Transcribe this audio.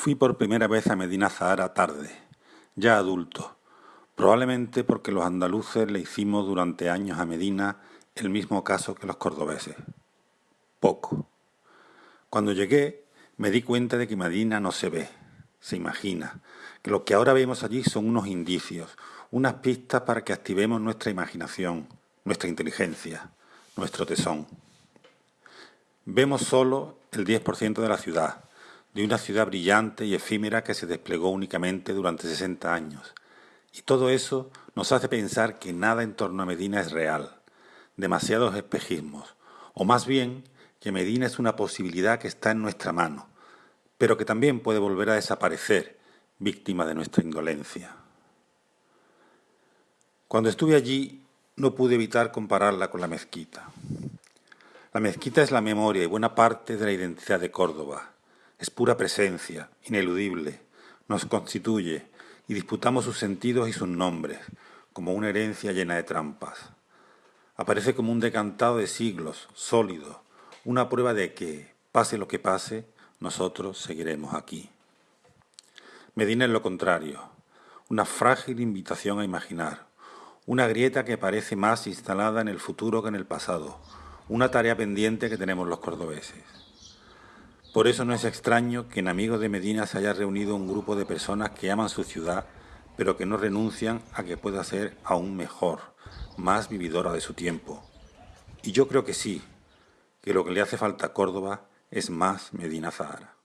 Fui por primera vez a Medina Zahara tarde, ya adulto, probablemente porque los andaluces le hicimos durante años a Medina el mismo caso que los cordobeses. Poco. Cuando llegué me di cuenta de que Medina no se ve, se imagina, que lo que ahora vemos allí son unos indicios, unas pistas para que activemos nuestra imaginación, nuestra inteligencia, nuestro tesón. Vemos solo el 10% de la ciudad, de una ciudad brillante y efímera que se desplegó únicamente durante 60 años. Y todo eso nos hace pensar que nada en torno a Medina es real, demasiados espejismos, o más bien que Medina es una posibilidad que está en nuestra mano, pero que también puede volver a desaparecer, víctima de nuestra indolencia. Cuando estuve allí no pude evitar compararla con la mezquita. La mezquita es la memoria y buena parte de la identidad de Córdoba, es pura presencia, ineludible, nos constituye y disputamos sus sentidos y sus nombres, como una herencia llena de trampas. Aparece como un decantado de siglos, sólido, una prueba de que, pase lo que pase, nosotros seguiremos aquí. Medina es lo contrario, una frágil invitación a imaginar, una grieta que parece más instalada en el futuro que en el pasado, una tarea pendiente que tenemos los cordobeses. Por eso no es extraño que en Amigos de Medina se haya reunido un grupo de personas que aman su ciudad, pero que no renuncian a que pueda ser aún mejor, más vividora de su tiempo. Y yo creo que sí, que lo que le hace falta a Córdoba es más Medina Zahara.